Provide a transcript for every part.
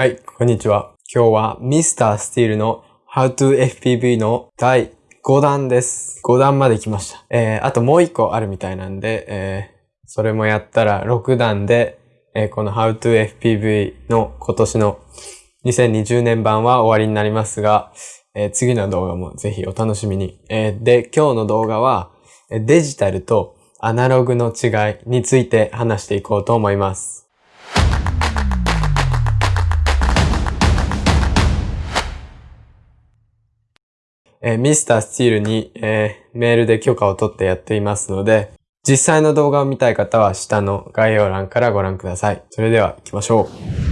はい、こんにちは。今日は Mr. Steel の How to FPV の第5弾です。5弾まで来ました。えー、あともう1個あるみたいなんで、えー、それもやったら6弾で、えー、この How to FPV の今年の2020年版は終わりになりますが、えー、次の動画もぜひお楽しみに。えー、で、今日の動画はデジタルとアナログの違いについて話していこうと思います。えー、ミスタースチールに、えー、メールで許可を取ってやっていますので、実際の動画を見たい方は下の概要欄からご覧ください。それでは行きましょう。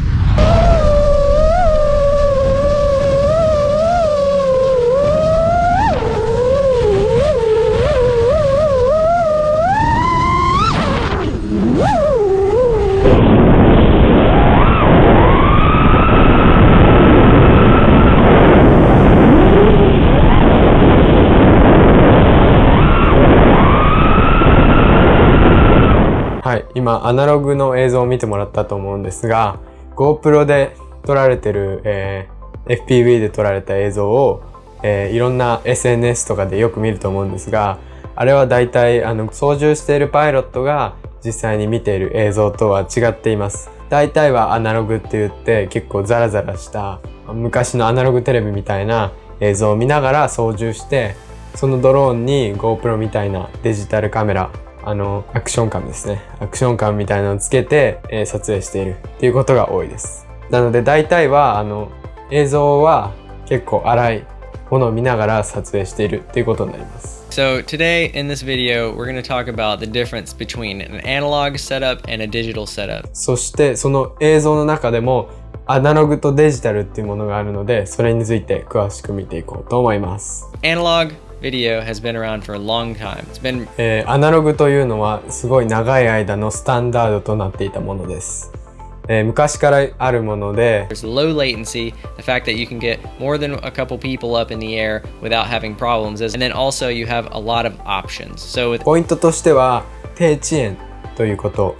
今アナログの映像を見てもらったと思うんですが GoPro で撮られてる、えー、FPV で撮られた映像を、えー、いろんな SNS とかでよく見ると思うんですがあれはだいたいあの操縦しているパイロットが実際に見ている映像とは違っています。大体はアナログって言って結構ザラザラした昔のアナログテレビみたいな映像を見ながら操縦してそのドローンに GoPro みたいなデジタルカメラあの、アクション感ですね。アクション感みたいなのをつけて、えー、撮影しているっていうことが多いです。なので大体は、あの、映像は結構荒いものを見ながら撮影しているっていうことになります。So today in this video, we're going to talk about the difference between an analog setup and a digital setup. そしてその映像の中でもアナログとデジタルっていうものがあるので、それについて詳しく見ていこうと思います。Analog video has been around for a long time. It's been えー、アナログというのはすごい長い間のスタンダードとなっていたものです。えー、昔からあるもので There's low latency, the fact that you can get more than a couple people up in the air without having problems, and then also you have a lot of options. So with ポイントとしては低遅延ということ、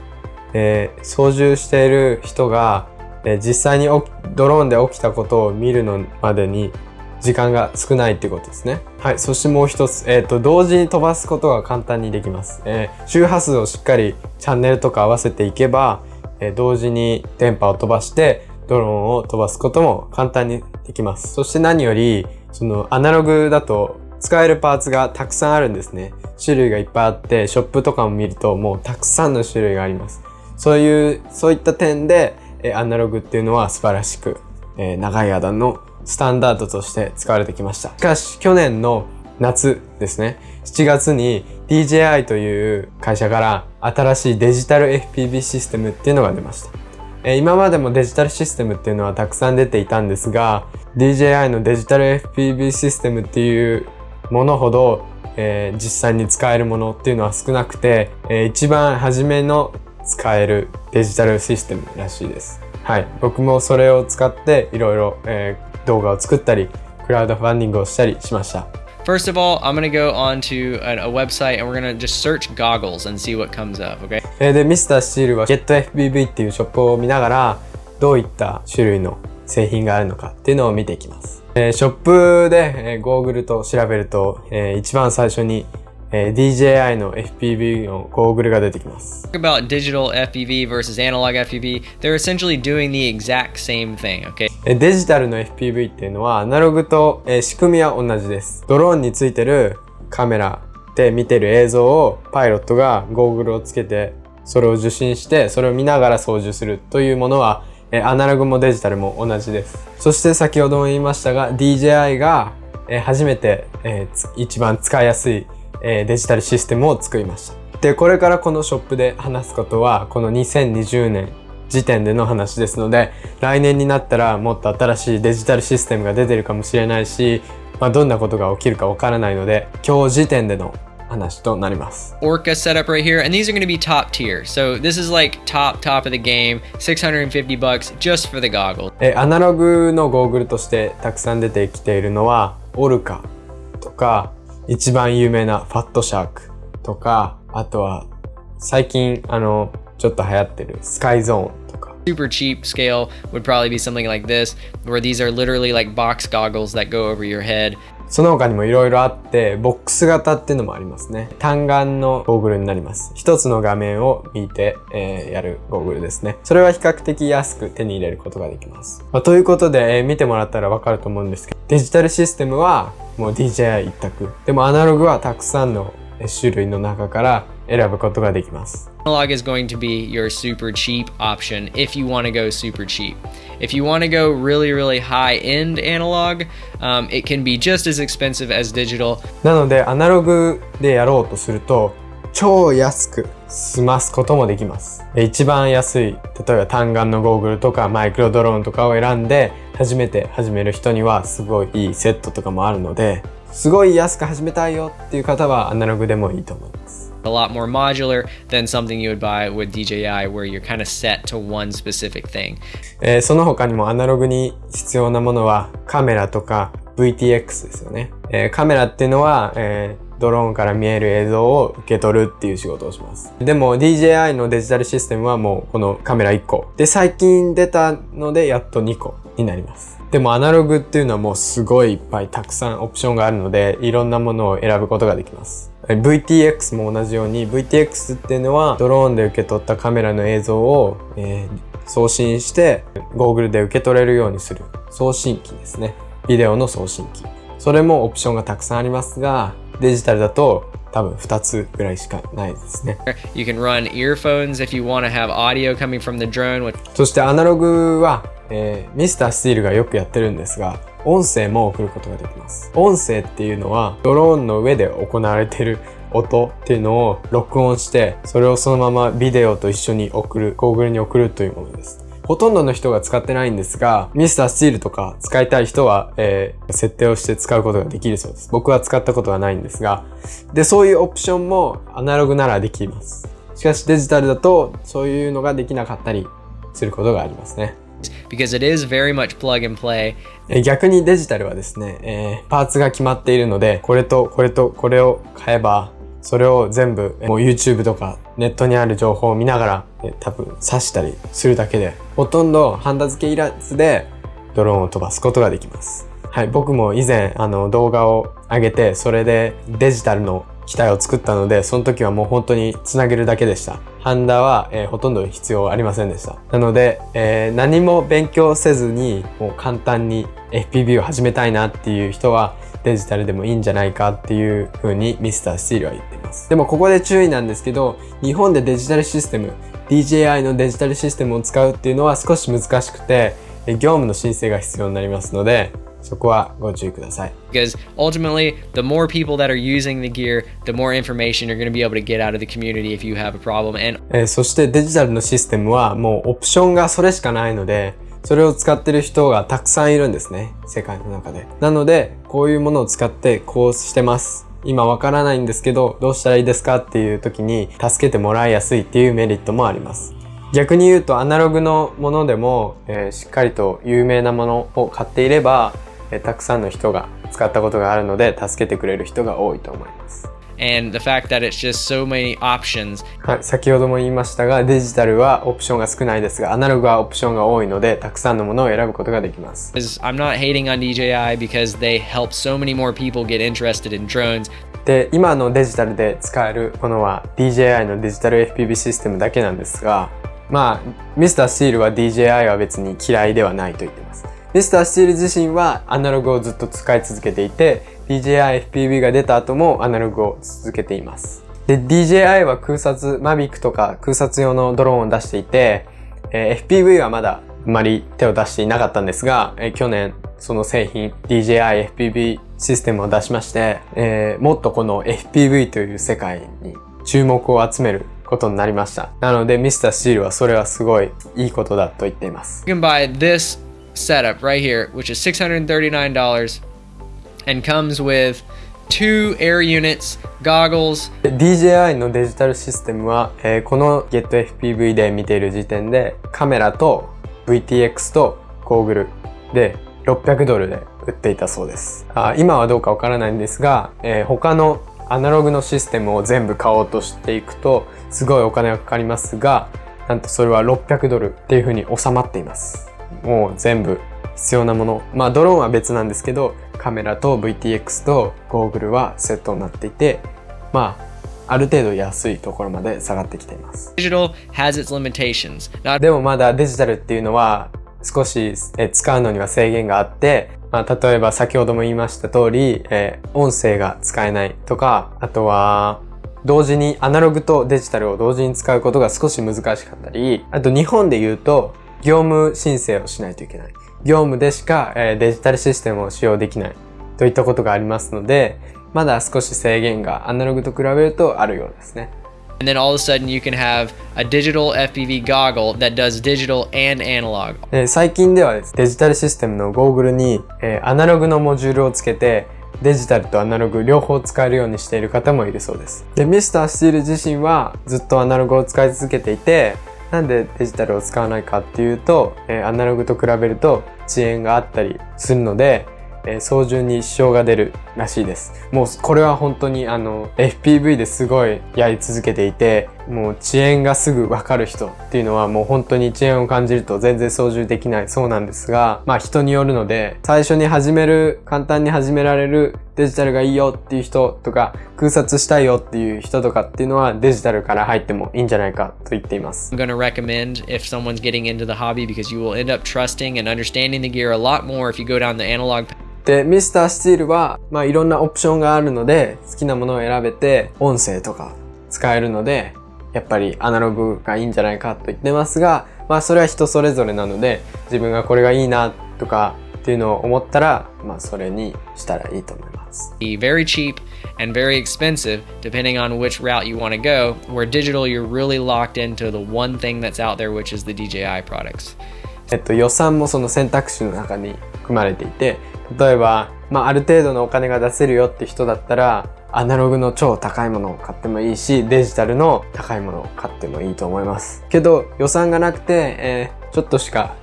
えー、操縦している人が、えー、実際にドローンで起きたことを見るのまでに時間が少ないってことですね。はい。そしてもう一つ、えっ、ー、と、同時に飛ばすことが簡単にできます。えー、周波数をしっかりチャンネルとか合わせていけば、えー、同時に電波を飛ばして、ドローンを飛ばすことも簡単にできます。そして何より、そのアナログだと使えるパーツがたくさんあるんですね。種類がいっぱいあって、ショップとかも見るともうたくさんの種類があります。そういう、そういった点で、えアナログっていうのは素晴らしく、え長い間のスタンダードとして使われてきました。しかし、去年の夏ですね、7月に DJI という会社から新しいデジタル FPV システムっていうのが出ました。え今までもデジタルシステムっていうのはたくさん出ていたんですが、DJI のデジタル FPV システムっていうものほど、えー、実際に使えるものっていうのは少なくて、えー、一番初めの使えるデジタルシステムらしいです。はい。僕もそれを使っていろいろ、え動画を作ったり、クラウドファンディングをしたりしました。First of all, I'm going to go onto a, a website and we're going to just search goggles and see what comes up, okay? で、ミスタースチールは GetFBB っていうショップを見ながら、どういった種類の製品があるのかっていうのを見ていきます。えー、ショップで、えー、ゴーグルと調べると、えー、一番最初にえー、DJI の FPV のゴーグルが出てきます。about digital FPV versus analog FPV, they're essentially doing the exact same thing, okay? デジタルの FPV っていうのはアナログと、えー、仕組みは同じです。ドローンについてるカメラで見てる映像をパイロットがゴーグルをつけてそれを受信してそれを見ながら操縦するというものはえアナログもデジタルも同じです。そして先ほども言いましたが DJI がえ初めてえ一番使いやすいえデジタルシステムを作りました。で、これからこのショップで話すことは、この2020年時点での話ですので、来年になったらもっと新しいデジタルシステムが出てるかもしれないし、まあ、どんなことが起きるかわからないので、今日時点での話となります。Orca setup right here, and these are going to be top tier. So this is like top top of the game, 650 bucks just for the goggles. え、アナログのゴーグルとしてたくさん出てきているのは、オルカとか、一番有名なファットシャークとか、あとは最近あの、ちょっと流行ってるスカイゾーンとか。Super cheap scale would probably be something like this, where these are literally like box goggles that go over your head. その他にも色々あって、ボックス型っていうのもありますね。単眼のゴーグルになります。一つの画面を見て、えーやるゴーグルですね。それは比較的安く手に入れることができます。まあということで、えー見てもらったらわかると思うんですけど、デジタルシステムはもう DJI 一択。でもアナログはたくさんの種類の中から選ぶことができます。Analog is going to be your super cheap option if you want to go super cheap. If you want to go really, really high end analog, um, it can be just as expensive as digital. なのでアナログでやろうとすると超安く済ますこともできますえ一番安い例えば単眼のゴーグルとかマイクロドローンとかを選んで初めて始める人にはすごいいいセットとかもあるのですごい安く始めたいよっていう方はアナログでもいいと思います A lot more modular than something you would buy with DJI, where you're kind of set to one specific thing. えーその他にもアナログに必要なものはカメラとか VTX ですよね。えーカメラっていうのは、えードローンから見える映像を受け取るっていう仕事をします。でも DJI のデジタルシステムはもうこのカメラ1個。で、最近出たのでやっと2個になります。でもアナログっていうのはもうすごいいっぱいたくさんオプションがあるので、いろんなものを選ぶことができます。VTX も同じように VTX っていうのはドローンで受け取ったカメラの映像を、えー送信してゴーグルで受け取れるようにする送信機ですねビデオの送信機それもオプションがたくさんありますがデジタルだと多分2つぐらいしかないですね。You can run earphones if you want to have audio coming from the drone, そしてアナログは、えーミスタースティールがよくやってるんですが音声も送ることができます。音声っていうのはドローンの上で行われている音っていうのを録音してそれをそのままビデオと一緒に送るゴーグルに送るというものですほとんどの人が使ってないんですが、ミスタースティールとか使いたい人は、えー設定をして使うことができるそうです。僕は使ったことはないんですが、で、そういうオプションもアナログならできます。しかしデジタルだとそういうのができなかったりすることがありますね。because it is very much plug and play. えー逆にデジタルはですね、えーパーツが決まっているので、これとこれとこれを買えば、それを全部、もう YouTube とかネットにある情報を見ながら、え多分刺したりするだけで、ほとんどハンダ付けいらずでドローンを飛ばすことができます。はい、僕も以前あの動画を上げて、それでデジタルの機体を作ったので、その時はもう本当につなげるだけでした。ハンダは、えーほとんど必要ありませんでした。なので、えー何も勉強せずに、もう簡単に FPV を始めたいなっていう人は、デジタルでもいいんじゃないかっていう風にミスタースールは言っています。でもここで注意なんですけど、日本でデジタルシステム、DJI のデジタルシステムを使うっていうのは少し難しくて、え業務の申請が必要になりますので、そこはご注意ください。Because ultimately, the more people that are using the gear, the more information you're going to be able to get out of the community if you have a problem. And えーそしてデジタルのシステムはもうオプションがそれしかないので、それを使ってる人がたくさんいるんですね。世界の中で。なので、こういうものを使ってこうしてます。今わからないんですけど、どうしたらいいですかっていう時に助けてもらいやすいっていうメリットもあります。逆に言うとアナログのものでも、えーしっかりと有名なものを買っていれば、えーたくさんの人が使ったことがあるので助けてくれる人が多いと思います。And the fact that it's just so many options. はい、先ほども言いましたがデジタルはオプションが少ないですがアナログはオプションが多いのでたくさんのものを選ぶことができます。Is I'm not hating on DJI because they help so many more people get interested in drones. で今のデジタルで使えるものは DJI のデジタル FPV システムだけなんですがまあミスタースティールは DJI は別に嫌いではないと言っています。ミスタースティール自身はアナログをずっと使い続けていて DJI FPV が出た後もアナログを続けていますで DJI は空撮 Mavic とか空撮用のドローンを出していて、えー FPV はまだあまり手を出していなかったんですが、えー去年その製品 DJI FPV システムを出しまして、えーもっとこの FPV という世界に注目を集めることになりました。なのでミスタースチールはそれはすごいいいことだと言っています。You can buy this setup right here, which is $639 and comes with two air units, goggles, DJI のデジタルシステムは、えーこの GetFPV で見ている時点でカメラと VTX とゴーグルで600ドルで売っていたそうですあ今はどうかわからないんですが、えー他のアナログのシステムを全部買おうとしていくとすごいお金がかかりますがなんとそれは600ドルっていう風に収まっています。もう全部必要なもの。まあドローンは別なんですけど、カメラと VTX とゴーグルはセットになっていて、まあ、ある程度安いところまで下がってきています。Digital has its limitations. でもまだデジタルっていうのは少し使うのには制限があって、まあ、例えば先ほども言いました通り、えー、音声が使えないとか、あとは、同時にアナログとデジタルを同時に使うことが少し難しかったり、あと日本で言うと、業務申請をしないといけない。業務でしか、えー、デジタルシステムを使用できないといったことがありますので、まだ少し制限がアナログと比べるとあるようですね。And then all of a sudden you can have a digital FPV goggle that does digital and analog. 最近ではですデジタルシステムのゴーグルに、えー、アナログのモジュールをつけてデジタルとアナログ両方使えるようにしている方もいるそうです。で、ミスタースティール自身はずっとアナログを使い続けていて、なんでデジタルを使わないかっていうと、えー、アナログと比べると遅延があったりするので、え操縦に支障が出るらしいです。もうこれは本当にあの FPV ですごいやり続けていて、もう遅延がすぐわかる人っていうのはもう本当に遅延を感じると全然操縦できないそうなんですが、まあ人によるので、最初に始める、簡単に始められるデジタルがいいよっていう人とか、空撮したいよっていう人とかっていうのはデジタルから入ってもいいんじゃないかと言っています。I'm gonna recommend if someone's getting into the hobby because you will end up trusting and understanding the gear a lot more if you go down the analog path. で、ミスタースチールは、まあいろんなオプションがあるので、好きなものを選べて、音声とか使えるので、やっぱりアナログがいいんじゃないかと言ってますが、まあそれは人それぞれなので、自分がこれがいいなとかっていうのを思ったら、まあそれにしたらいいと思います。Very cheap and very expensive depending on which route you want to go, where digital you're really locked into the one thing that's out there which is the DJI products. えっと予算もその選択肢の中に含まれていて、例えば、まあ、ある程度のお金が出せるよって人だったら、アナログの超高いものを買ってもいいし、デジタルの高いものを買ってもいいと思います。けど、予算がなくて、えー、ちょっとしか、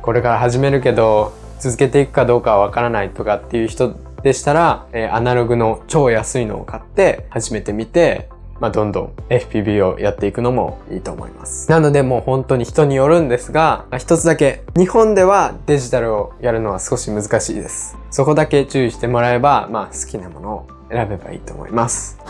これから始めるけど、続けていくかどうかはわからないとかっていう人でしたら、えー、アナログの超安いのを買って始めてみて、まあ、どんどん FPV をやっていくのもいいと思います。なのでもう本当に人によるんですが、一つだけ、日本ではデジタルをやるのは少し難しいです。そこだけ注意してもらえば、まあ好きなものを選べばいいと思います。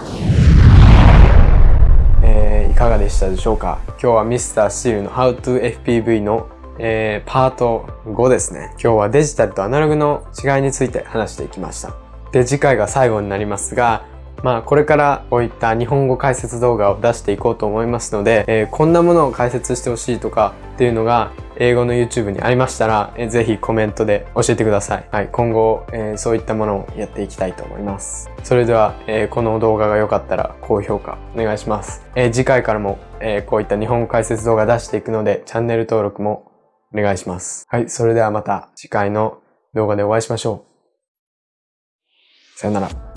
えー、いかがでしたでしょうか？今日は Mr. Steel の How to FPV のえー、パート5ですね。今日はデジタルとアナログの違いについて話していきました。で、次回が最後になりますが、まあこれからこういった日本語解説動画を出していこうと思いますので、えー、こんなものを解説してほしいとかっていうのが英語の YouTube にありましたら、えー、ぜひコメントで教えてください。はい、今後、えー、そういったものをやっていきたいと思います。それでは、えー、この動画が良かったら高評価お願いします。え、次回からも、え、こういった日本語解説動画出していくのでチャンネル登録もお願いします。はい、それではまた次回の動画でお会いしましょう。さよなら。